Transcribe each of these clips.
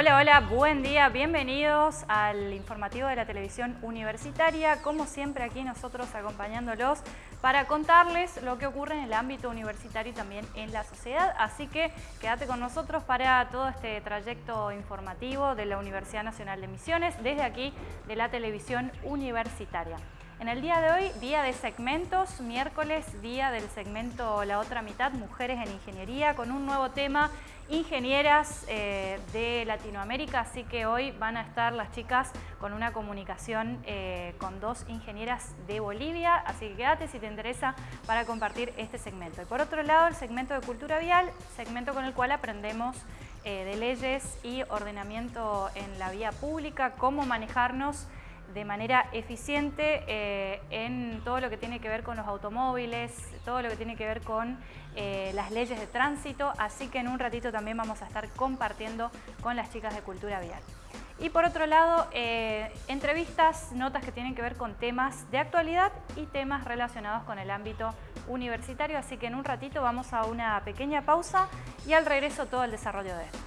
Hola, hola, buen día, bienvenidos al informativo de la televisión universitaria. Como siempre aquí nosotros acompañándolos para contarles lo que ocurre en el ámbito universitario y también en la sociedad. Así que quédate con nosotros para todo este trayecto informativo de la Universidad Nacional de Misiones desde aquí de la televisión universitaria. En el día de hoy, día de segmentos, miércoles, día del segmento La Otra Mitad, Mujeres en Ingeniería, con un nuevo tema ingenieras eh, de Latinoamérica, así que hoy van a estar las chicas con una comunicación eh, con dos ingenieras de Bolivia, así que quédate si te interesa para compartir este segmento. Y por otro lado, el segmento de cultura vial, segmento con el cual aprendemos eh, de leyes y ordenamiento en la vía pública, cómo manejarnos de manera eficiente eh, en todo lo que tiene que ver con los automóviles, todo lo que tiene que ver con eh, las leyes de tránsito, así que en un ratito también vamos a estar compartiendo con las chicas de Cultura Vial. Y por otro lado, eh, entrevistas, notas que tienen que ver con temas de actualidad y temas relacionados con el ámbito universitario, así que en un ratito vamos a una pequeña pausa y al regreso todo el desarrollo de esto.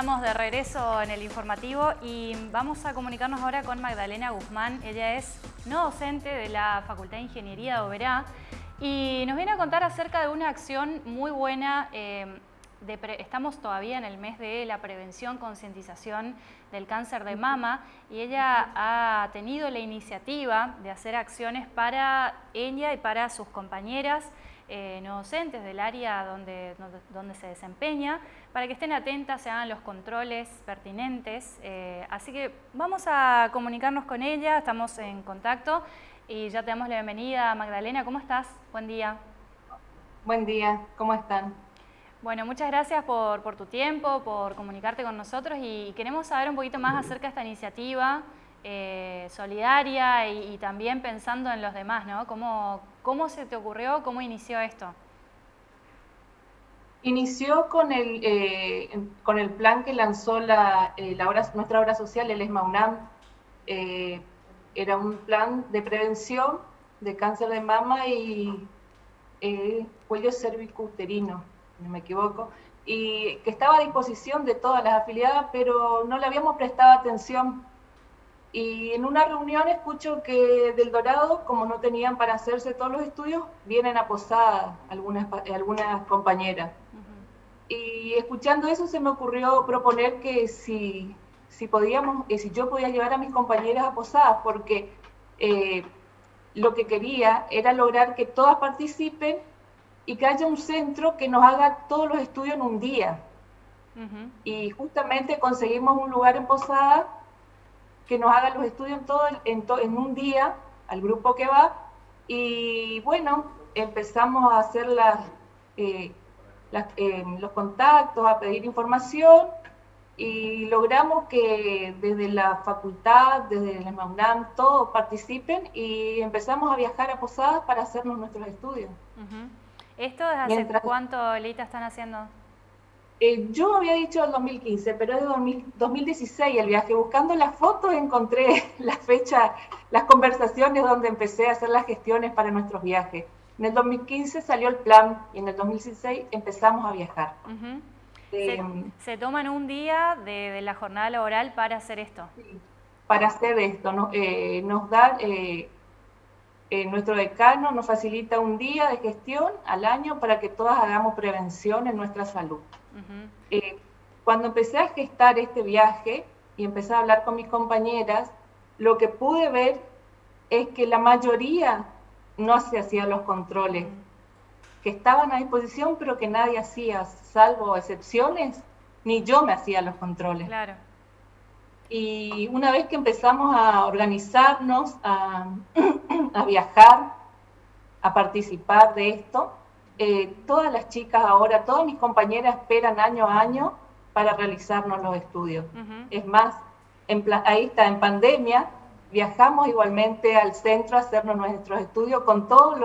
Estamos de regreso en el informativo y vamos a comunicarnos ahora con Magdalena Guzmán. Ella es no docente de la Facultad de Ingeniería de Oberá y nos viene a contar acerca de una acción muy buena. Eh, estamos todavía en el mes de la prevención, concientización del cáncer de mama y ella ha tenido la iniciativa de hacer acciones para ella y para sus compañeras eh, no docentes del área donde, donde, se desempeña, para que estén atentas, se hagan los controles pertinentes. Eh, así que vamos a comunicarnos con ella, estamos en contacto y ya te damos la bienvenida. Magdalena, ¿cómo estás? Buen día. Buen día, ¿cómo están? Bueno, muchas gracias por, por tu tiempo, por comunicarte con nosotros y queremos saber un poquito más acerca de esta iniciativa. Eh, solidaria y, también pensando en los demás, ¿no? ¿Cómo, ¿Cómo se te ocurrió? ¿Cómo inició esto? Inició con el, eh, con el plan que lanzó la, eh, nuestra obra social, el ESMA UNAM. era un plan de prevención de cáncer de mama y cuello cervicuterino, si no me equivoco, y que estaba a disposición de todas las afiliadas, pero no le habíamos prestado atención y en una reunión escucho que del Dorado, como no tenían para hacerse todos los estudios, vienen a Posada algunas, algunas compañeras. Y escuchando eso se me ocurrió proponer que si, si podíamos, eh, si yo podía llevar a mis compañeras a Posadas, porque eh, lo que quería era lograr que todas participen y que haya un centro que nos haga todos los estudios en un día. Y justamente conseguimos un lugar en Posada que nos haga los estudios en, todo, en, en un día, al grupo que va, y bueno, empezamos a hacer las, eh, eh, los contactos, a pedir información, y logramos que desde la facultad, desde la MAUNAM, todos participen y empezamos a viajar a Posadas para hacernos nuestros estudios. ¿Esto desde hace cuánto, Lita, están haciendo? Eh, yo había dicho el 2015, pero es de 2016 el viaje. Buscando las fotos encontré la fecha, las conversaciones donde empecé a hacer las gestiones para nuestros viajes. En el 2015 salió el plan y en el 2016 empezamos a viajar. se, toman un día de, la jornada laboral para hacer esto. para hacer esto. No, eh, nos da, eh, nuestro decano nos facilita un día de gestión al año para que todas hagamos prevención en nuestra salud. Eh, cuando empecé a gestar este viaje y empecé a hablar con mis compañeras, lo que pude ver es que la mayoría no se hacían los controles, que estaban a disposición pero que nadie hacía, salvo excepciones, ni yo me hacía los controles. Claro. Y una vez que empezamos a organizarnos, a, a viajar, a participar de esto, eh, todas las chicas ahora, todas mis compañeras esperan año a año para realizarnos los estudios. Es más, ahí está, en pandemia, viajamos igualmente al centro a hacernos nuestros estudios con todos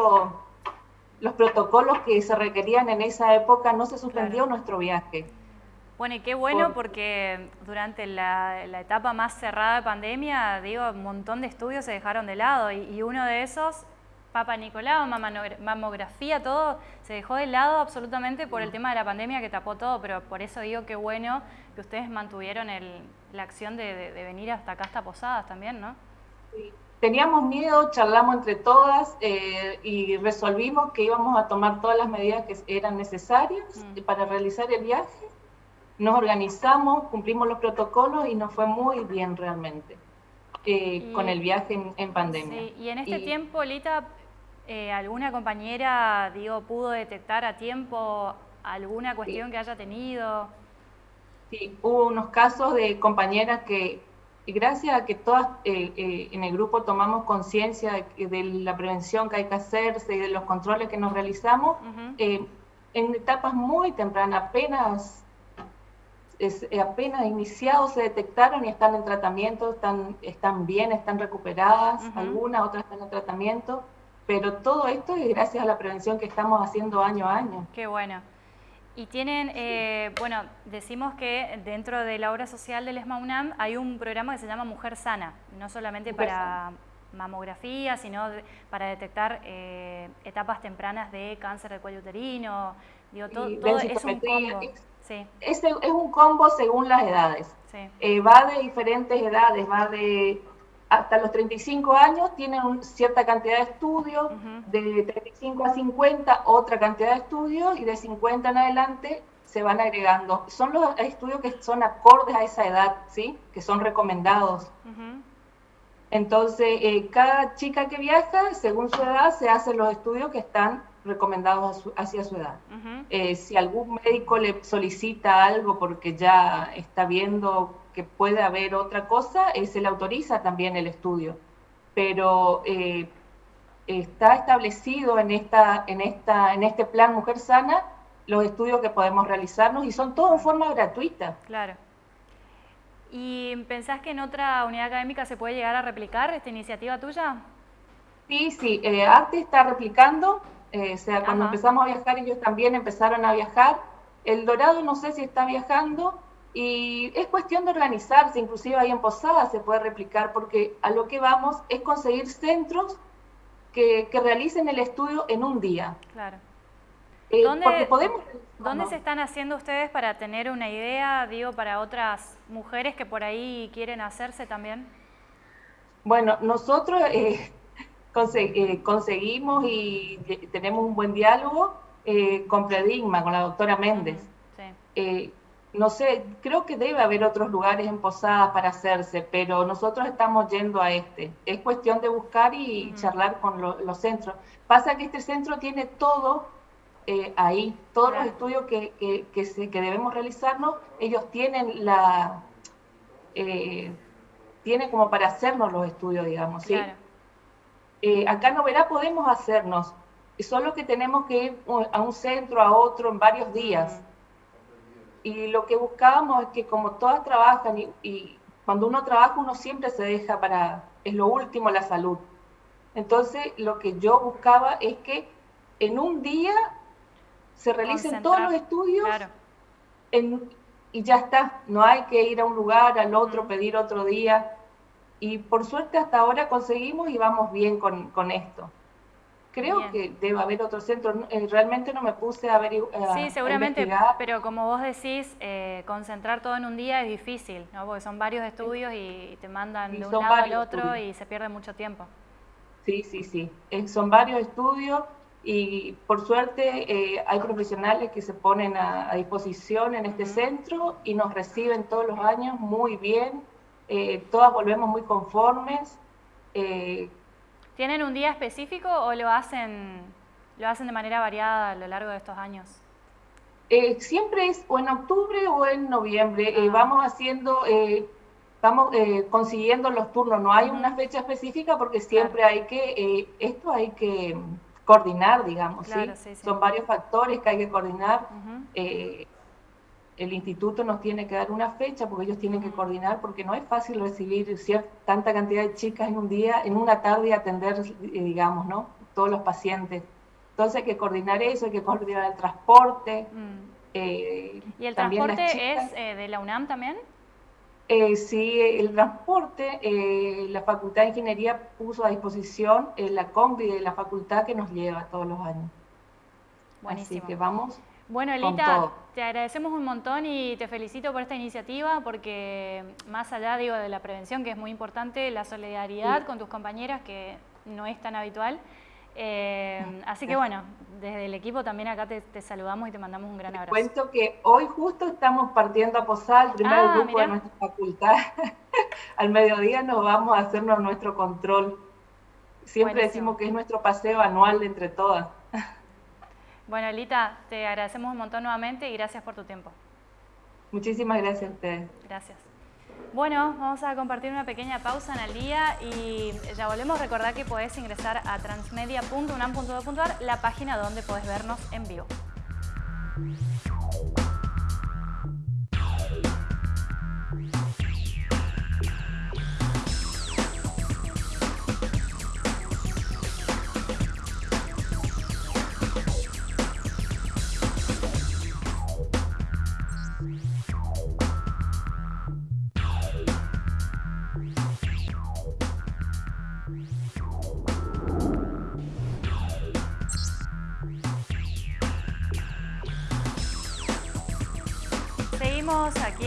los protocolos que se requerían en esa época, no se suspendió nuestro viaje. Bueno, y qué bueno porque durante la, etapa más cerrada de pandemia, digo, un montón de estudios se dejaron de lado y, uno de esos, Papa Nicolau, mamografía, todo, se dejó de lado absolutamente por el tema de la pandemia que tapó todo, pero por eso digo qué bueno que ustedes mantuvieron la acción de, venir hasta acá, hasta Posadas también, ¿no? Sí. Teníamos miedo, charlamos entre todas eh, y resolvimos que íbamos a tomar todas las medidas que eran necesarias mm. para realizar el viaje nos organizamos, cumplimos los protocolos y nos fue muy bien realmente eh, con el viaje en, pandemia. Sí. Y en este tiempo, Lita, eh, ¿alguna compañera digo, pudo detectar a tiempo alguna cuestión que haya tenido? Sí, hubo unos casos de compañeras que, gracias a que todas eh, en el grupo tomamos conciencia de, la prevención que hay que hacerse y de los controles que nos realizamos, en etapas muy tempranas, apenas es, eh, apenas iniciados se detectaron y están en tratamiento, están, están bien, están recuperadas, algunas, otras están en tratamiento, pero todo esto es gracias a la prevención que estamos haciendo año a año. Qué bueno. Y tienen, eh, bueno, decimos que dentro de la obra social del ESMA hay un programa que se llama Mujer Sana, no solamente para mamografía, sino para detectar eh, etapas tempranas de cáncer de cuello uterino, digo, todo, todo es un combo. Es, es un combo según las edades. Eh, va de diferentes edades, va de hasta los 35 años tienen cierta cantidad de estudios, de 35 a 50 otra cantidad de estudios y de 50 en adelante se van agregando. Son los estudios que son acordes a esa edad, ¿sí? que son recomendados. Entonces, eh, cada chica que viaja, según su edad, se hacen los estudios que están recomendados hacia su edad. Eh, si algún médico le solicita algo porque ya está viendo que puede haber otra cosa, eh, se le autoriza también el estudio. Pero eh, está establecido en, esta, en, esta, en este plan Mujer Sana los estudios que podemos realizarnos y son todos en forma gratuita. Claro. ¿Y pensás que en otra unidad académica se puede llegar a replicar esta iniciativa tuya? Sí, sí, Arte está replicando eh, o sea, cuando empezamos a viajar ellos también empezaron a viajar. El Dorado no sé si está viajando y es cuestión de organizarse, inclusive ahí en Posada se puede replicar porque a lo que vamos es conseguir centros que, realicen el estudio en un día. Claro. Eh, ¿Dónde, podemos, ¿Dónde se están haciendo ustedes para tener una idea, digo, para otras mujeres que por ahí quieren hacerse también? Bueno, nosotros eh, eh, conseguimos y tenemos un buen diálogo eh, con Predigma, con la doctora Méndez. Eh, no sé, creo que debe haber otros lugares en Posadas para hacerse, pero nosotros estamos yendo a este. Es cuestión de buscar y charlar con los centros. Pasa que este centro tiene todo ahí, todos los estudios que, que, que, debemos realizarnos, ellos tienen la... tienen como para hacernos los estudios, digamos, ¿sí? Eh, acá en Noverá podemos hacernos, solo que tenemos que ir a un centro, a otro, en varios días. Y lo que buscábamos es que como todas trabajan y, cuando uno trabaja uno siempre se deja para, es lo último la salud. Entonces lo que yo buscaba es que en un día se realicen todos los estudios y ya está, no hay que ir a un lugar, al otro, pedir otro día y por suerte hasta ahora conseguimos y vamos bien con, con esto. Creo que debe haber otro centro. Eh, realmente no me puse a averiguar. Eh, sí, seguramente, pero como vos decís, eh, concentrar todo en un día es difícil, ¿no? porque son varios estudios y te mandan de un lado al otro y se pierde mucho tiempo. Sí, sí, sí. son varios estudios y por suerte hay profesionales que se ponen a, disposición en este centro y nos reciben todos los años muy bien todas volvemos muy conformes. Eh, ¿Tienen un día específico o lo hacen, lo hacen de manera variada a lo largo de estos años? Eh, siempre es o en octubre o en noviembre. Ah. vamos haciendo, vamos consiguiendo los turnos. No hay una fecha específica porque siempre hay que, esto hay que coordinar, digamos. ¿sí? Son varios factores que hay que coordinar el instituto nos tiene que dar una fecha porque ellos tienen que coordinar, porque no es fácil recibir cierta, tanta cantidad de chicas en un día, en una tarde y atender, eh, digamos, ¿no? Todos los pacientes. Entonces hay que coordinar eso, hay que coordinar el transporte. Mm. Eh, ¿Y el transporte es eh, de la UNAM también? sí, el transporte, la Facultad de Ingeniería puso a disposición la combi de la facultad que nos lleva todos los años. Buenísimo. Así que vamos bueno, Elita, te agradecemos un montón y te felicito por esta iniciativa porque más allá digo, de la prevención, que es muy importante, la solidaridad con tus compañeras, que no es tan habitual. Eh, así que bueno, desde el equipo también acá te, saludamos y te mandamos un gran abrazo. Cuento que hoy justo estamos partiendo a Posal, el primer ah, grupo de nuestra facultad. Al mediodía nos vamos a hacernos nuestro control. Siempre decimos que es nuestro paseo anual entre todas. Bueno, Elita, te agradecemos un montón nuevamente y gracias por tu tiempo. Muchísimas gracias a ustedes. Gracias. Bueno, vamos a compartir una pequeña pausa en el día y ya volvemos. a Recordar que podés ingresar a transmedia.unam.edu.ar, la página donde podés vernos en vivo.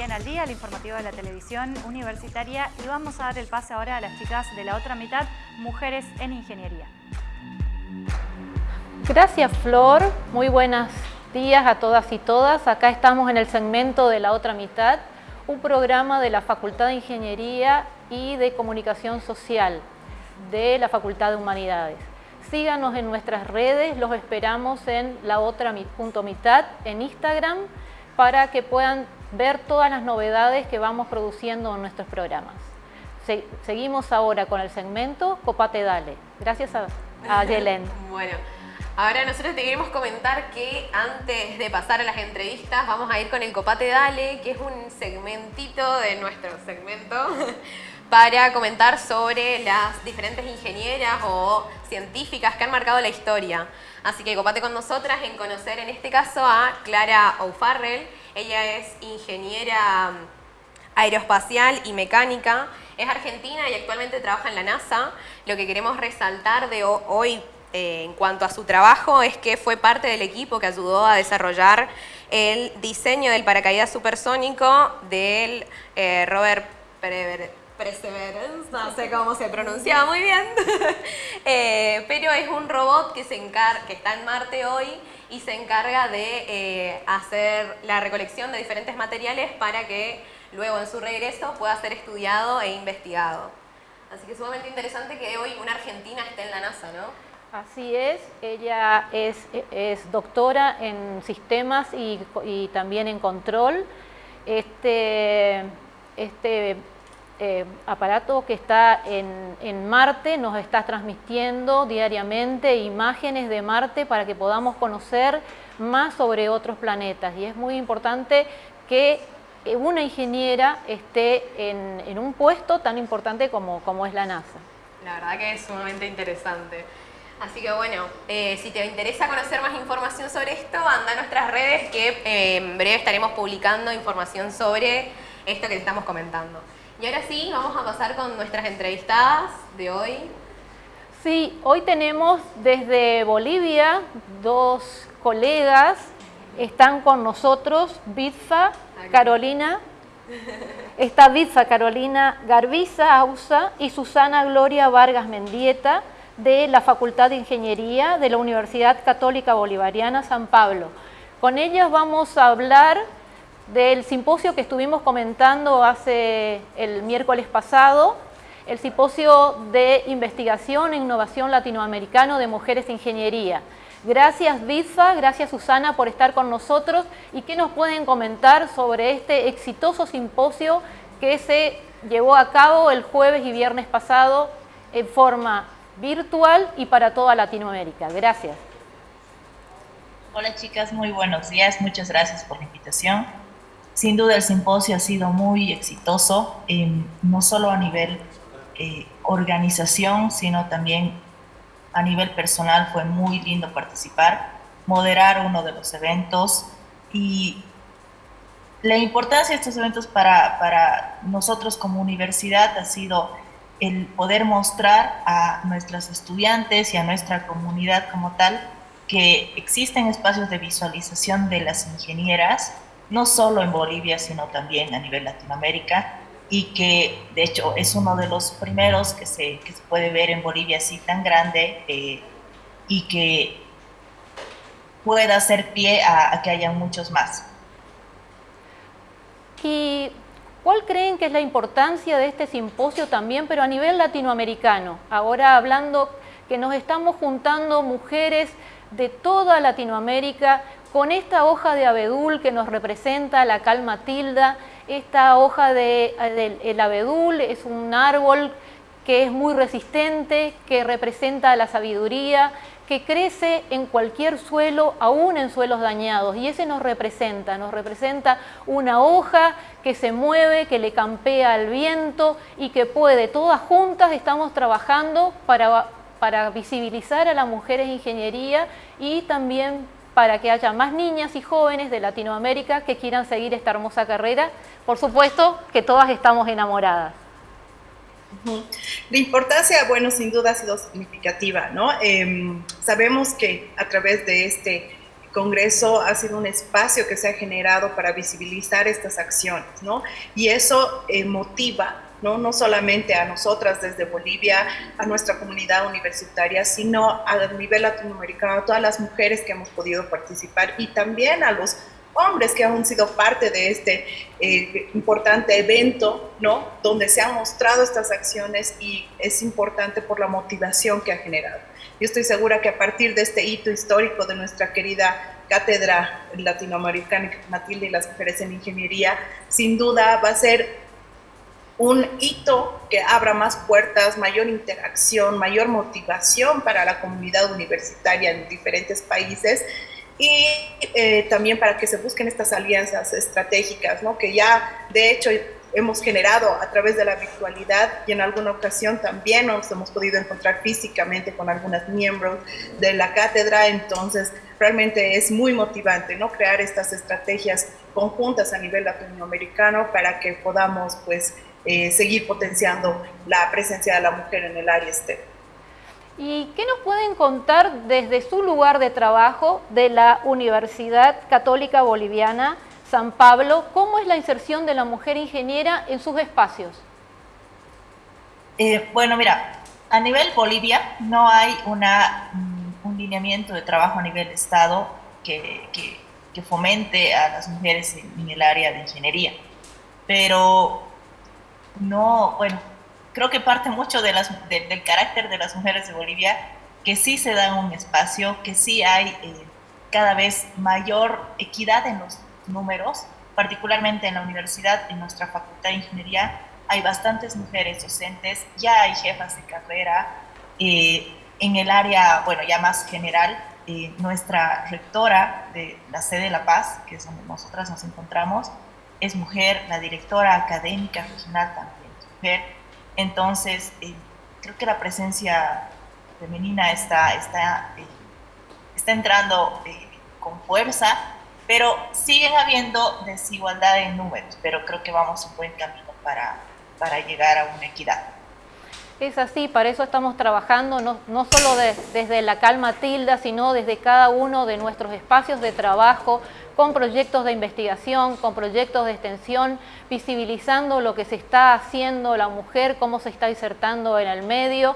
En Al Día, el informativo de la televisión universitaria y vamos a dar el pase ahora a las chicas de la otra mitad, Mujeres en Ingeniería. Gracias Flor, muy buenos días a todas y todas. Acá estamos en el segmento de la otra mitad, un programa de la Facultad de Ingeniería y de Comunicación Social de la Facultad de Humanidades. Síganos en nuestras redes, los esperamos en la otra mitad en Instagram para que puedan ver todas las novedades que vamos produciendo en nuestros programas. seguimos ahora con el segmento Copate Dale. Gracias a, a Yelen. bueno, ahora nosotros te queremos comentar que antes de pasar a las entrevistas vamos a ir con el Copate Dale, que es un segmentito de nuestro segmento para comentar sobre las diferentes ingenieras o científicas que han marcado la historia. Así que copate con nosotras en conocer en este caso a Clara O'Farrell, ella es ingeniera mm, aeroespacial y mecánica. Es argentina y actualmente trabaja en la NASA. Lo que queremos resaltar de hoy eh, en cuanto a su trabajo es que fue parte del equipo que ayudó a desarrollar el diseño del paracaídas supersónico del eh, Robert Perseverance, no sé cómo se pronunciaba muy bien, eh, pero es un robot que está en Marte hoy y se encarga de eh, hacer la recolección de diferentes materiales para que luego en su regreso pueda ser estudiado e investigado. Así que es sumamente interesante que hoy una argentina esté en la NASA, ¿no? Así es, ella es, doctora en sistemas y, y, también en control. Este, este eh, aparato que está en, Marte nos está transmitiendo diariamente imágenes de Marte para que podamos conocer más sobre otros planetas y es muy importante que una ingeniera esté en, un puesto tan importante como, como, es la NASA. La verdad que es sumamente interesante. Así que bueno, eh, si te interesa conocer más información sobre esto, anda a nuestras redes que eh, en breve estaremos publicando información sobre esto que te estamos comentando. Y ahora sí, vamos a pasar con nuestras entrevistadas de hoy. Sí, hoy tenemos desde Bolivia dos colegas. Están con nosotros Bitfa, Carolina. Está Bitfa Carolina Garbiza Ausa y Susana Gloria Vargas Mendieta de la Facultad de Ingeniería de la Universidad Católica Bolivariana San Pablo. Con ellas vamos a hablar del simposio que estuvimos comentando hace el miércoles pasado, el simposio de investigación e innovación latinoamericano de mujeres de ingeniería. Gracias Bitfa, gracias Susana por estar con nosotros y qué nos pueden comentar sobre este exitoso simposio que se llevó a cabo el jueves y viernes pasado en forma virtual y para toda Latinoamérica. Gracias. Hola chicas, muy buenos días, muchas gracias por la invitación. Sin duda el simposio ha sido muy exitoso, no solo a nivel eh, organización, sino también a nivel personal fue muy lindo participar, moderar uno de los eventos y la importancia de estos eventos para, para nosotros como universidad ha sido el poder mostrar a nuestros estudiantes y a nuestra comunidad como tal que existen espacios de visualización de las ingenieras, no solo en Bolivia, sino también a nivel Latinoamérica, y que de hecho es uno de los primeros que se, que se puede ver en Bolivia así tan grande eh, y que pueda hacer pie a, a que haya muchos más. ¿Y cuál creen que es la importancia de este simposio también, pero a nivel latinoamericano? Ahora hablando que nos estamos juntando mujeres de toda Latinoamérica con esta hoja de abedul que nos representa la calma tilda, esta hoja del de, abedul es un árbol que es muy resistente, que representa la sabiduría, que crece en cualquier suelo, aún en suelos dañados, y ese nos representa, nos representa una hoja que se mueve, que le campea al viento y que puede, todas juntas estamos trabajando para, para visibilizar a las mujeres ingeniería y también para que haya más niñas y jóvenes de Latinoamérica que quieran seguir esta hermosa carrera. Por supuesto que todas estamos enamoradas. La importancia, bueno, sin duda ha sido significativa, ¿no? Em, sabemos que a través de este Congreso ha sido un espacio que se ha generado para visibilizar estas acciones, ¿no? Y eso eh, motiva ¿no? no solamente a nosotras desde Bolivia, a nuestra comunidad universitaria, sino a nivel latinoamericano, a todas las mujeres que hemos podido participar y también a los hombres que han sido parte de este eh, importante evento, ¿no? Donde se han mostrado estas acciones y es importante por la motivación que ha generado. Yo estoy segura que a partir de este hito histórico de nuestra querida cátedra latinoamericana Matilde y las mujeres en ingeniería, sin duda va a ser un hito que abra más puertas, mayor interacción, mayor motivación para la comunidad universitaria en diferentes países y eh, también para que se busquen estas alianzas estratégicas, ¿no? que ya de hecho hemos generado a través de la virtualidad y en alguna ocasión también nos hemos podido encontrar físicamente con algunos miembros de la cátedra, entonces realmente es muy motivante ¿no? crear estas estrategias conjuntas a nivel latinoamericano para que podamos pues eh, seguir potenciando la presencia de la mujer en el área STEM. ¿Y qué nos pueden contar desde su lugar de trabajo de la Universidad Católica Boliviana San Pablo? ¿Cómo es la inserción de la mujer ingeniera en sus espacios? Eh, bueno, mira, a nivel Bolivia no hay una, mm, un lineamiento de trabajo a nivel Estado que, que, fomente a las mujeres en, el área de ingeniería. Pero no, bueno, creo que parte mucho del carácter de las mujeres de Bolivia, que sí se dan un espacio, que sí hay eh, cada vez mayor equidad en los números, particularmente en la universidad, en nuestra facultad de ingeniería, hay bastantes mujeres docentes, ya hay jefas de carrera. Eh, en el área, bueno, ya más general, eh, nuestra rectora de la sede de La Paz, que es donde nosotras nos encontramos, es mujer, la directora académica regional también es mujer. Entonces, eh, creo que la presencia femenina está, está, eh, está entrando eh, con fuerza, pero siguen habiendo desigualdad en números, pero creo que vamos un buen camino para, para llegar a una equidad. Es así, para eso estamos trabajando, no, no solo desde la calma tilda, sino desde cada uno de nuestros espacios de trabajo, con proyectos de investigación, con proyectos de extensión, visibilizando lo que se está haciendo la mujer, cómo se está insertando en el medio,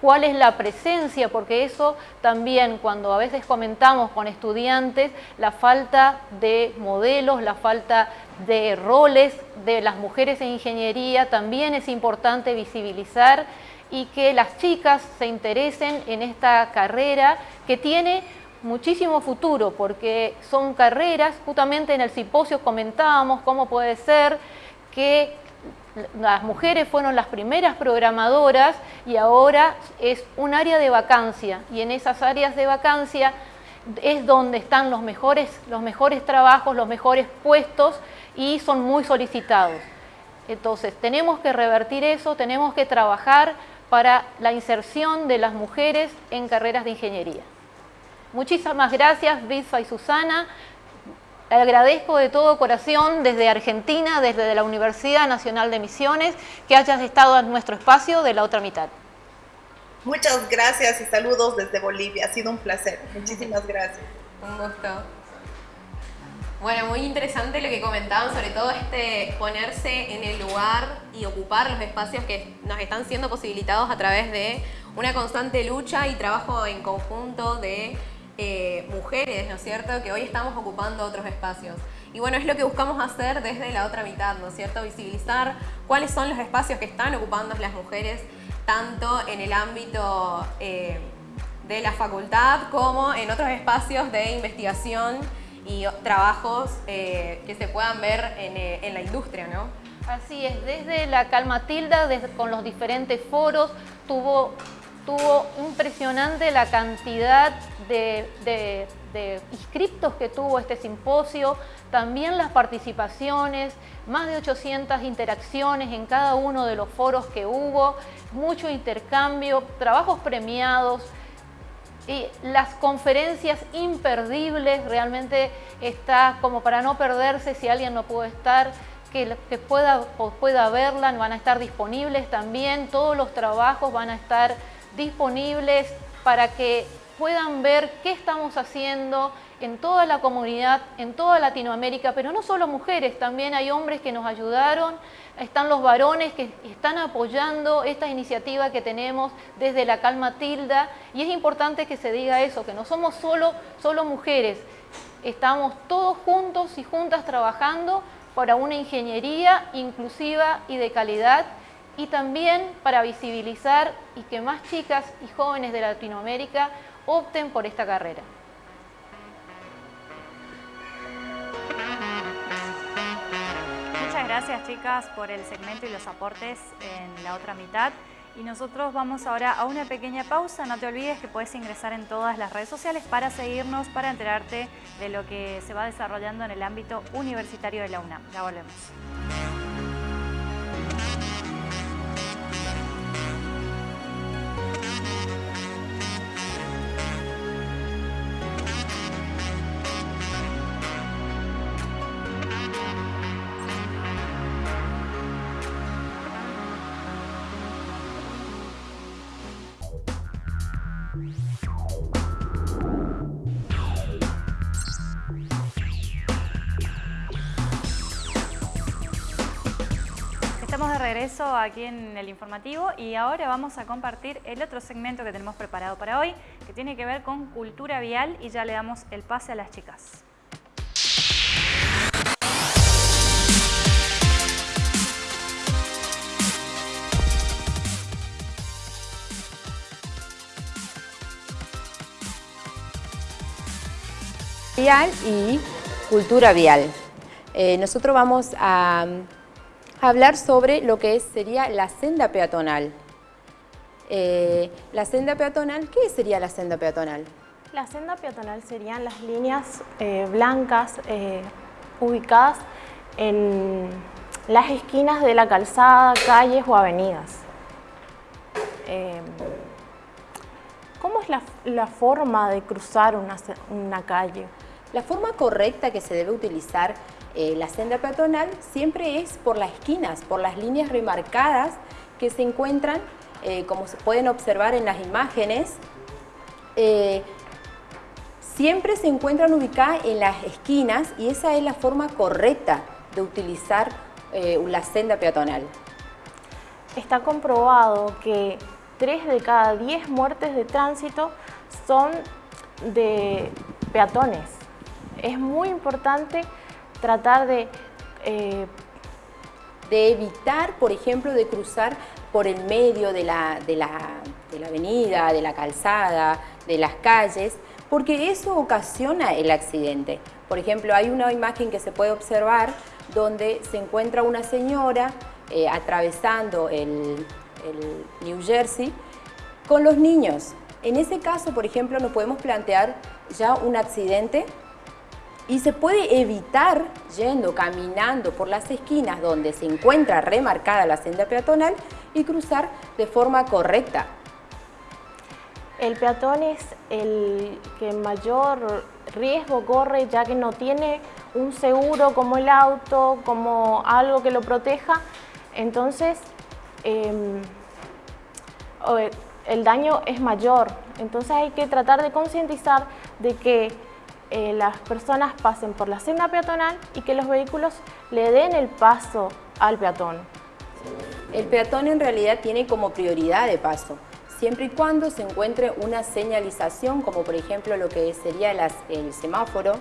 cuál es la presencia, porque eso también cuando a veces comentamos con estudiantes, la falta de modelos, la falta de roles de las mujeres en ingeniería, también es importante visibilizar y que las chicas se interesen en esta carrera que tiene muchísimo futuro porque son carreras, justamente en el simposio comentábamos cómo puede ser que las mujeres fueron las primeras programadoras y ahora es un área de vacancia y en esas áreas de vacancia es donde están los mejores, los mejores trabajos, los mejores puestos y son muy solicitados. Entonces, tenemos que revertir eso, tenemos que trabajar para la inserción de las mujeres en carreras de ingeniería. Muchísimas gracias, Bisfa y Susana. Le agradezco de todo corazón desde Argentina, desde la Universidad Nacional de Misiones, que hayas estado en nuestro espacio de la otra mitad. Muchas gracias y saludos desde Bolivia. Ha sido un placer. Muchísimas gracias. Un gusto. Bueno, muy interesante lo que comentaban, sobre todo este ponerse en el lugar y ocupar los espacios que nos están siendo posibilitados a través de una constante lucha y trabajo en conjunto de eh, mujeres, ¿no es cierto?, que hoy estamos ocupando otros espacios. Y bueno, es lo que buscamos hacer desde la otra mitad, ¿no es cierto?, visibilizar cuáles son los espacios que están ocupando las mujeres, tanto en el ámbito eh, de la facultad como en otros espacios de investigación y trabajos eh, que se puedan ver eh, en, la industria, ¿no? Así es, desde la Calma Tilda, desde, con los diferentes foros, tuvo, tuvo impresionante la cantidad de, inscriptos que tuvo este simposio, también las participaciones, más de 800 interacciones en cada uno de los foros que hubo, mucho intercambio, trabajos premiados, y las conferencias imperdibles, realmente está como para no perderse si alguien no puede estar, que, que pueda, pueda verla, van a estar disponibles también, todos los trabajos van a estar disponibles para que puedan ver qué estamos haciendo en toda la comunidad, en toda Latinoamérica, pero no solo mujeres, también hay hombres que nos ayudaron, están los varones que están apoyando esta iniciativa que tenemos desde la Calma Tilda y es importante que se diga eso, que no somos solo, solo mujeres, estamos todos juntos y juntas trabajando para una ingeniería inclusiva y de calidad y también para visibilizar y que más chicas y jóvenes de Latinoamérica opten por esta carrera. Muchas gracias chicas por el segmento y los aportes en la otra mitad. Y nosotros vamos ahora a una pequeña pausa. No te olvides que puedes ingresar en todas las redes sociales para seguirnos, para enterarte de lo que se va desarrollando en el ámbito universitario de la UNAM. Ya volvemos. Regreso aquí en el informativo y ahora vamos a compartir el otro segmento que tenemos preparado para hoy, que tiene que ver con cultura vial y ya le damos el pase a las chicas. vial y cultura vial. Eh, nosotros vamos a, hablar sobre lo que sería la senda peatonal. Eh, la senda peatonal, ¿qué sería la senda peatonal? La senda peatonal serían las líneas eh, blancas ubicadas en las esquinas de la calzada, calles o avenidas. ¿Cómo es la, forma de cruzar una calle? La forma correcta que se debe utilizar eh, la senda peatonal siempre es por las esquinas, por las líneas remarcadas que se encuentran, eh, como se pueden observar en las imágenes, eh, siempre se encuentran ubicadas en las esquinas y esa es la forma correcta de utilizar la senda peatonal. Está comprobado que 3 de cada 10 muertes de tránsito son de peatones es muy importante tratar de... Eh, de evitar, por ejemplo, de cruzar por el medio de la, de, la, avenida, de la calzada, de las calles, porque eso ocasiona el accidente. Por ejemplo, hay una imagen que se puede observar donde se encuentra una señora eh, atravesando el, el New Jersey con los niños. En ese caso, por ejemplo, nos podemos plantear ya un accidente y se puede evitar yendo, caminando por las esquinas donde se encuentra remarcada la senda peatonal y cruzar de forma correcta. El peatón es el que mayor riesgo corre ya que no tiene un seguro como el auto, como algo que lo proteja, entonces em, el daño es mayor. Entonces hay que tratar de concientizar de que eh, las personas pasen por la senda peatonal y que los vehículos le den el paso al peatón. El peatón en realidad tiene como prioridad de paso, siempre y cuando se encuentre una señalización, como por ejemplo lo que sería el semáforo.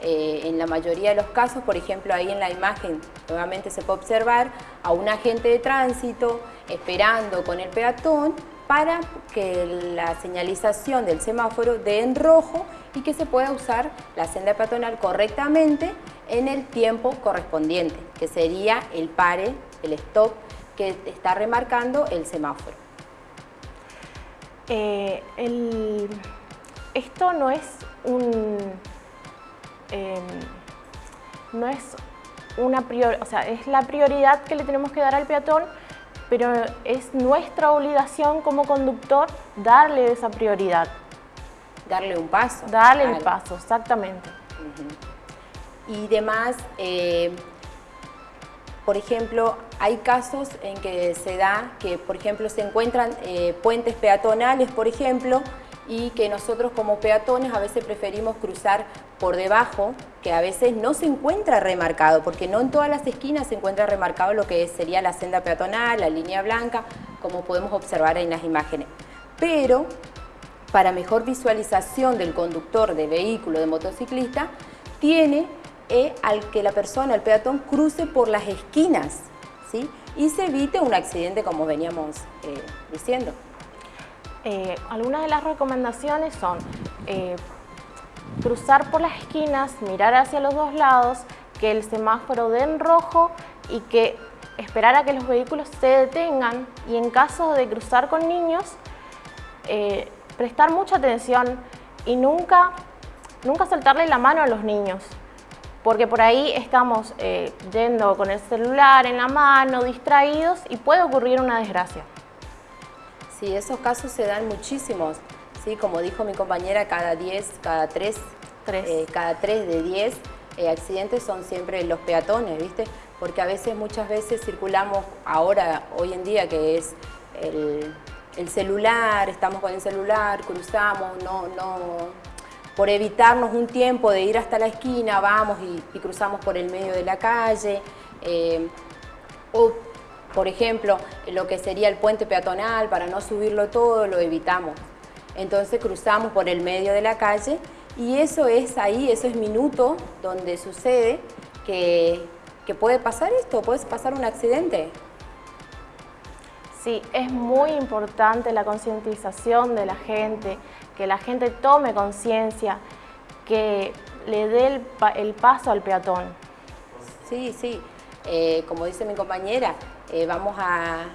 Eh, en la mayoría de los casos, por ejemplo, ahí en la imagen nuevamente se puede observar a un agente de tránsito esperando con el peatón para que la señalización del semáforo dé en rojo y que se pueda usar la senda peatonal correctamente en el tiempo correspondiente, que sería el pare, el stop que está remarcando el semáforo. Eh, esto no es un... Em, no es una prior, o sea, es la prioridad que le tenemos que dar al peatón, pero es nuestra obligación como conductor darle esa prioridad. Darle un paso. Darle el paso, exactamente. Y demás, eh, por ejemplo, hay casos en que se da que, por ejemplo, se encuentran eh, puentes peatonales, por ejemplo, y que nosotros como peatones a veces preferimos cruzar por debajo, que a veces no se encuentra remarcado, porque no en todas las esquinas se encuentra remarcado lo que sería la senda peatonal, la línea blanca, como podemos observar en las imágenes. Pero para mejor visualización del conductor de vehículo, de motociclista, tiene eh, al que la persona, el peatón, cruce por las esquinas ¿sí? y se evite un accidente como veníamos eh, diciendo. Eh, algunas de las recomendaciones son eh, cruzar por las esquinas, mirar hacia los dos lados, que el semáforo dé en rojo y que esperar a que los vehículos se detengan y en caso de cruzar con niños, eh, prestar mucha atención y nunca, nunca soltarle la mano a los niños porque por ahí estamos yendo con el celular en la mano, distraídos y puede ocurrir una desgracia. Sí, esos casos se dan muchísimos. Sí, como dijo mi compañera, cada 10, cada 3, eh, cada 3 de 10 eh, accidentes son siempre los peatones, ¿viste? Porque a veces, muchas veces circulamos ahora, hoy en día, que es el, celular, estamos con el celular, cruzamos, no, no, por evitarnos un tiempo de ir hasta la esquina, vamos y, cruzamos por el medio de la calle, eh, o por ejemplo, lo que sería el puente peatonal, para no subirlo todo, lo evitamos. Entonces cruzamos por el medio de la calle y eso es ahí, eso es minuto donde sucede que, puede pasar esto, puede pasar un accidente. Sí, es muy importante la concientización de la gente, que la gente tome conciencia, que le dé el, paso al peatón. Sí, sí, eh, como dice mi compañera, eh, vamos a,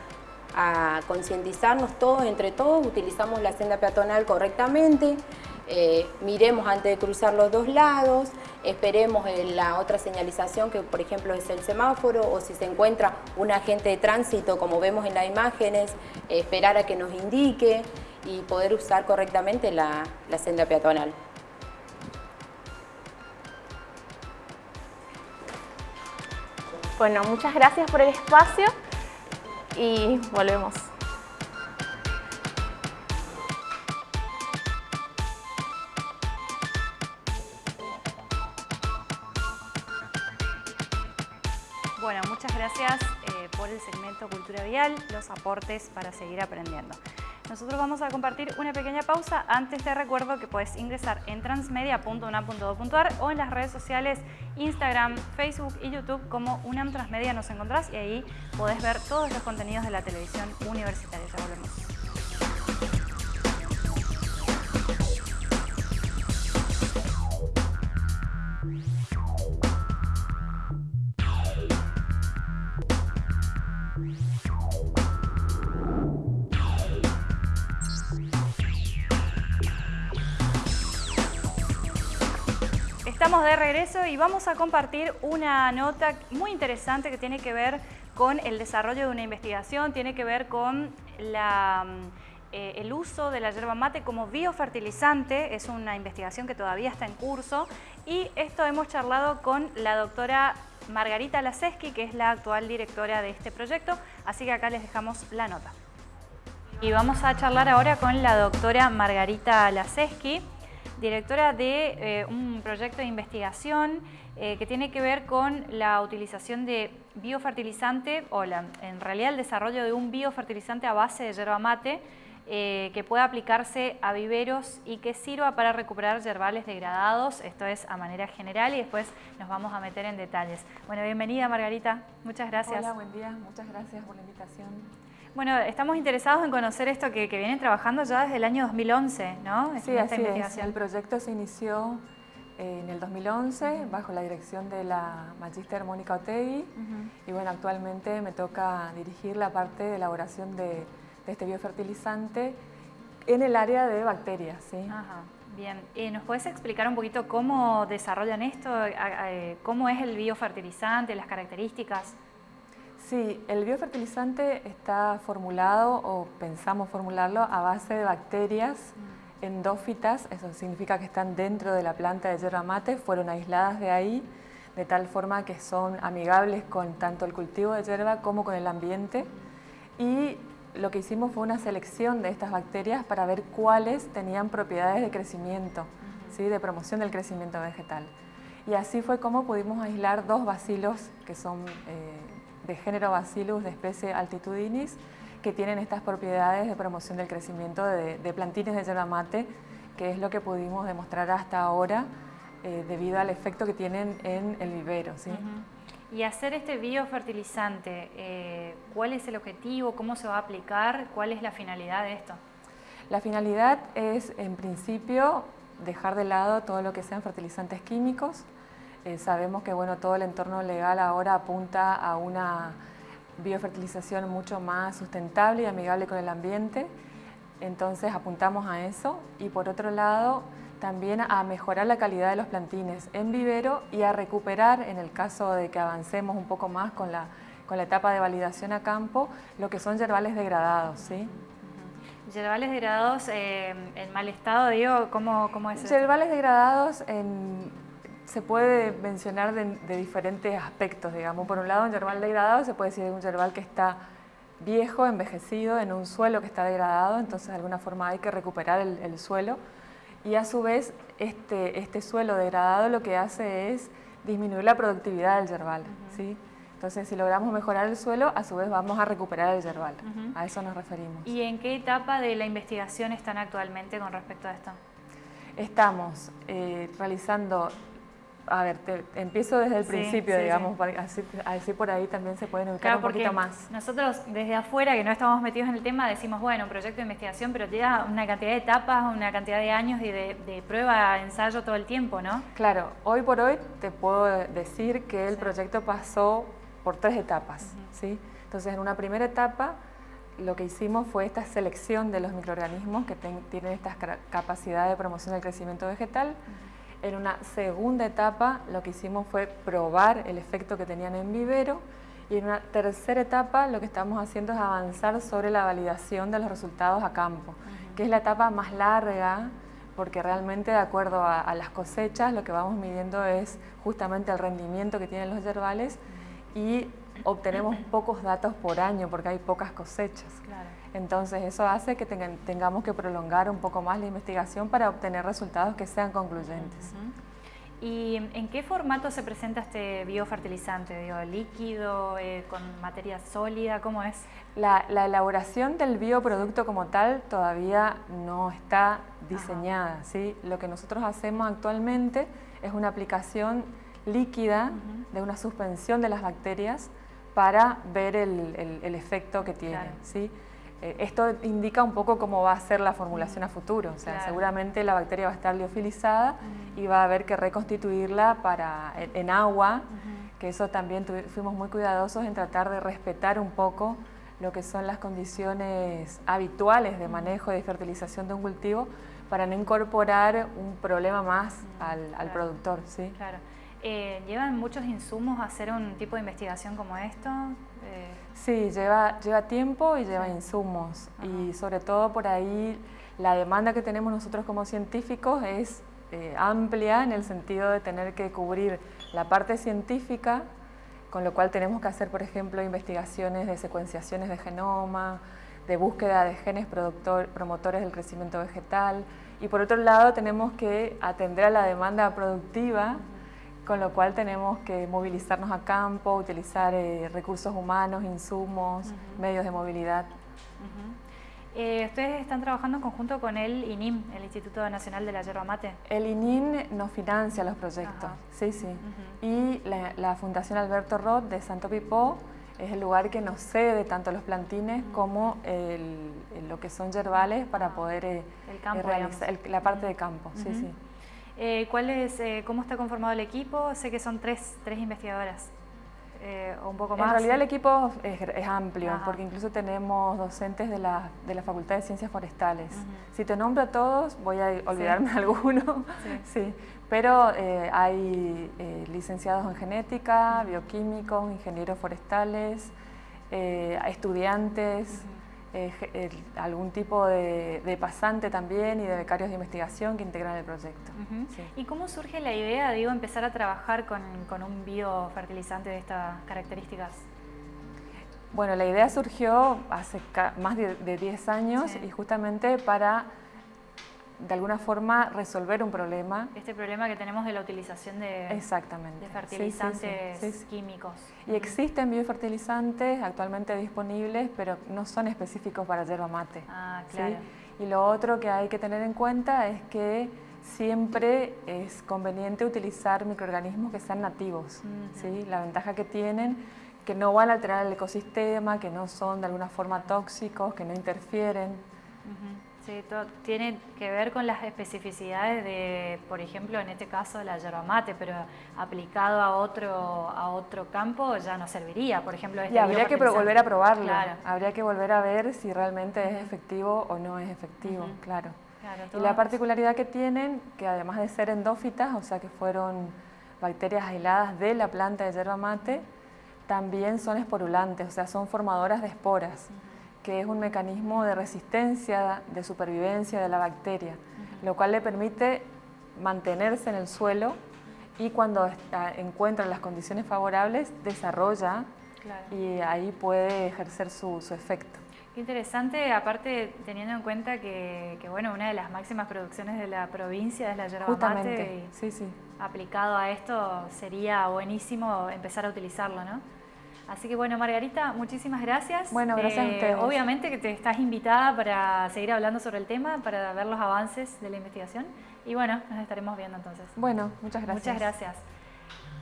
concientizarnos todos, entre todos, utilizamos la senda peatonal correctamente, eh, miremos antes de cruzar los dos lados, esperemos en la otra señalización que por ejemplo es el semáforo o si se encuentra un agente de tránsito como vemos en las imágenes, esperar a que nos indique y poder usar correctamente la senda peatonal. Bueno, muchas gracias por el espacio y volvemos. Bueno, muchas gracias eh, por el segmento Cultura Vial, los aportes para seguir aprendiendo. Nosotros vamos a compartir una pequeña pausa. Antes te recuerdo que puedes ingresar en transmedia.unam.edu.ar o en las redes sociales Instagram, Facebook y YouTube como UNAM Transmedia nos encontrás y ahí podés ver todos los contenidos de la televisión universitaria. Ya volvemos. De regreso y vamos a compartir una nota muy interesante que tiene que ver con el desarrollo de una investigación, tiene que ver con la, eh, el uso de la yerba mate como biofertilizante, es una investigación que todavía está en curso. Y esto hemos charlado con la doctora Margarita Laseski, que es la actual directora de este proyecto, así que acá les dejamos la nota. Y vamos a charlar ahora con la doctora Margarita Laseski, directora de eh, un proyecto de investigación eh, que tiene que ver con la utilización de biofertilizante, o en realidad el desarrollo de un biofertilizante a base de yerba mate, eh, que pueda aplicarse a viveros y que sirva para recuperar yerbales degradados, esto es a manera general y después nos vamos a meter en detalles. Bueno, bienvenida Margarita, muchas gracias. Hola, buen día, muchas gracias por la invitación. Bueno, estamos interesados en conocer esto que, vienen trabajando ya desde el año 2011, ¿no? Sí, así es. El proyecto se inició eh, en el 2011 bajo la dirección de la Magister Mónica Otegui y bueno, actualmente me toca dirigir la parte de elaboración de, este biofertilizante en el área de bacterias, ¿sí? Ajá. Bien, ¿nos puedes explicar un poquito cómo desarrollan esto? ¿Cómo es el biofertilizante, las características? Sí, el biofertilizante está formulado o pensamos formularlo a base de bacterias mm. endófitas, eso significa que están dentro de la planta de yerba mate, fueron aisladas de ahí, de tal forma que son amigables con tanto el cultivo de yerba como con el ambiente. Y lo que hicimos fue una selección de estas bacterias para ver cuáles tenían propiedades de crecimiento, ¿sí? de promoción del crecimiento vegetal. Y así fue como pudimos aislar dos bacilos que son eh, de género Bacillus de especie altitudinis que tienen estas propiedades de promoción del crecimiento de, plantines de yerba mate, que es lo que pudimos demostrar hasta ahora eh, debido al efecto que tienen en el vivero. ¿sí? Y hacer este biofertilizante, eh, ¿cuál es el objetivo? ¿Cómo se va a aplicar? ¿Cuál es la finalidad de esto? La finalidad es, en principio, dejar de lado todo lo que sean fertilizantes químicos, eh, sabemos que bueno, todo el entorno legal ahora apunta a una biofertilización mucho más sustentable y amigable con el ambiente, entonces apuntamos a eso y por otro lado también a mejorar la calidad de los plantines en vivero y a recuperar, en el caso de que avancemos un poco más con la, con la etapa de validación a campo, lo que son yerbales degradados. ¿sí? Yerbales degradados eh, en mal estado, digo, ¿cómo, cómo es eso? Yerbales degradados en se puede mencionar de, diferentes aspectos, digamos. Por un lado, un yerbal degradado se puede decir de un yerbal que está viejo, envejecido, en un suelo que está degradado, entonces de alguna forma hay que recuperar el, suelo. Y a su vez, este, este, suelo degradado lo que hace es disminuir la productividad del yerbal. ¿sí? Entonces, si logramos mejorar el suelo, a su vez vamos a recuperar el yerbal. A eso nos referimos. ¿Y en qué etapa de la investigación están actualmente con respecto a esto? Estamos eh, realizando a ver, te, empiezo desde el principio, digamos, Así, por ahí también se pueden ubicar un poquito más. Nosotros desde afuera, que no estamos metidos en el tema, decimos, bueno, un proyecto de investigación, pero lleva una cantidad de etapas, una cantidad de años y de, prueba, ensayo todo el tiempo, ¿no? Claro, hoy por hoy te puedo decir que el proyecto pasó por tres etapas, ¿sí? Entonces, en una primera etapa, lo que hicimos fue esta selección de los microorganismos que tienen esta capacidad de promoción del crecimiento vegetal, en una segunda etapa lo que hicimos fue probar el efecto que tenían en vivero y en una tercera etapa lo que estamos haciendo es avanzar sobre la validación de los resultados a campo, que es la etapa más larga porque realmente de acuerdo a, las cosechas lo que vamos midiendo es justamente el rendimiento que tienen los yerbales y obtenemos pocos datos por año porque hay pocas cosechas. Entonces eso hace que tengamos que prolongar un poco más la investigación para obtener resultados que sean concluyentes. ¿Y en qué formato se presenta este biofertilizante? ¿Digo, ¿Líquido, eh, con materia sólida? ¿Cómo es? La, elaboración del bioproducto como tal todavía no está diseñada. ¿sí? Lo que nosotros hacemos actualmente es una aplicación líquida de una suspensión de las bacterias para ver el, efecto que tiene. ¿sí? Eh, esto indica un poco cómo va a ser la formulación a futuro. O sea, seguramente la bacteria va a estar liofilizada y va a haber que reconstituirla para, en, agua, que eso también fuimos muy cuidadosos en tratar de respetar un poco lo que son las condiciones habituales de manejo y de fertilización de un cultivo para no incorporar un problema más al, productor. ¿sí? Claro. Eh, ¿Llevan muchos insumos a hacer un tipo de investigación como esto? Eh, sí, lleva, lleva tiempo y lleva insumos. Y sobre todo por ahí la demanda que tenemos nosotros como científicos es eh, amplia en el sentido de tener que cubrir la parte científica, con lo cual tenemos que hacer, por ejemplo, investigaciones de secuenciaciones de genoma, de búsqueda de genes promotores del crecimiento vegetal, y por otro lado tenemos que atender a la demanda productiva, con lo cual tenemos que movilizarnos a campo, utilizar eh, recursos humanos, insumos, medios de movilidad. Eh, ¿Ustedes están trabajando en conjunto con el INIM, el Instituto Nacional de la Yerba Mate? El INIM nos financia los proyectos, sí, sí. Y la, Fundación Alberto Roth de Santo Pipó es el lugar que nos cede tanto los plantines como lo que son yerbales para poder eh, eh, realizar la parte de campo, sí, sí. ¿Cuál es, ¿Cómo está conformado el equipo? Sé que son tres, tres investigadoras. Eh, un poco más. En realidad el equipo es, amplio, porque incluso tenemos docentes de la, de la Facultad de Ciencias Forestales. Si te nombro a todos, voy a olvidarme de alguno, sí. pero eh, hay eh, licenciados en genética, bioquímicos, ingenieros forestales, estudiantes, eh, algún tipo de, pasante también y de becarios de investigación que integran el proyecto. ¿Y cómo surge la idea, digo, empezar a trabajar con, un biofertilizante de estas características? Bueno, la idea surgió hace más de, 10 años y justamente para de alguna forma resolver un problema. Este problema que tenemos de la utilización de, Exactamente. fertilizantes químicos. Y existen biofertilizantes actualmente disponibles, pero no son específicos para yerba mate. Ah, claro. Y lo otro que hay que tener en cuenta es que siempre es conveniente utilizar microorganismos que sean nativos. ¿sí? La ventaja que tienen que no van a alterar el ecosistema, que no son de alguna forma tóxicos, que no interfieren. Sí, todo tiene que ver con las especificidades de, por ejemplo, en este caso la yerba mate, pero aplicado a otro, a otro campo ya no serviría, por ejemplo. Este y habría que volver a probarlo, habría que volver a ver si realmente es efectivo o no es efectivo, claro. y la particularidad que tienen, que además de ser endófitas, o sea que fueron bacterias aisladas de la planta de yerba mate, también son esporulantes, o sea, son formadoras de esporas que es un mecanismo de resistencia, de supervivencia de la bacteria, lo cual le permite mantenerse en el suelo y cuando encuentra las condiciones favorables desarrolla y ahí puede ejercer su, efecto. Qué interesante, aparte teniendo en cuenta que, bueno, una de las máximas producciones de la provincia es la yerba mate y sí, sí. aplicado a esto sería buenísimo empezar a utilizarlo, ¿no? Así que bueno, Margarita, muchísimas gracias. Bueno, gracias a eh, ustedes. Obviamente que te estás invitada para seguir hablando sobre el tema, para ver los avances de la investigación. Y bueno, nos estaremos viendo entonces. Bueno, muchas gracias. Muchas gracias.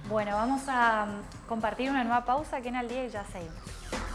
Bueno, vamos a compartir una nueva pausa aquí en Al Día y ya seguimos.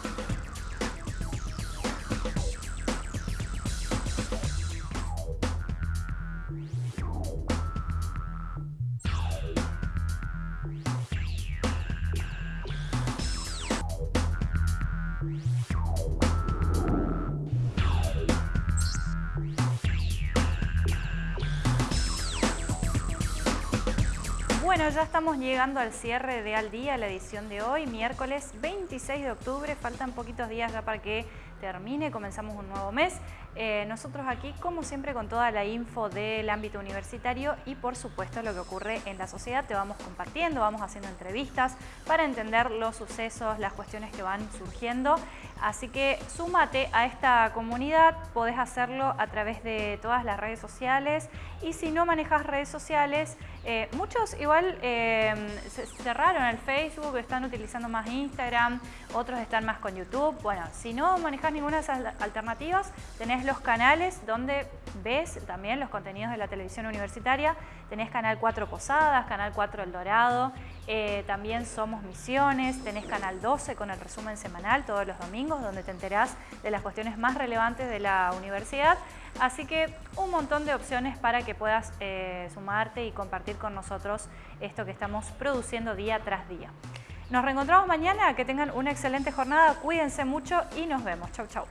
Estamos llegando al cierre de Al Día, la edición de hoy, miércoles 26 de octubre. Faltan poquitos días ya para que termine, comenzamos un nuevo mes. Eh, nosotros aquí, como siempre, con toda la info del ámbito universitario y, por supuesto, lo que ocurre en la sociedad, te vamos compartiendo, vamos haciendo entrevistas para entender los sucesos, las cuestiones que van surgiendo. Así que súmate a esta comunidad, podés hacerlo a través de todas las redes sociales y si no manejas redes sociales, eh, muchos igual eh, cerraron el Facebook, están utilizando más Instagram, otros están más con YouTube. Bueno, si no manejas ninguna de esas alternativas, los canales donde ves también los contenidos de la televisión universitaria. Tenés Canal 4 Posadas, Canal 4 El Dorado, eh, también Somos Misiones, tenés Canal 12 con el resumen semanal todos los domingos, donde te enterás de las cuestiones más relevantes de la universidad. Así que un montón de opciones para que puedas eh, sumarte y compartir con nosotros esto que estamos produciendo día tras día. Nos reencontramos mañana, que tengan una excelente jornada, cuídense mucho y nos vemos. Chau, chau.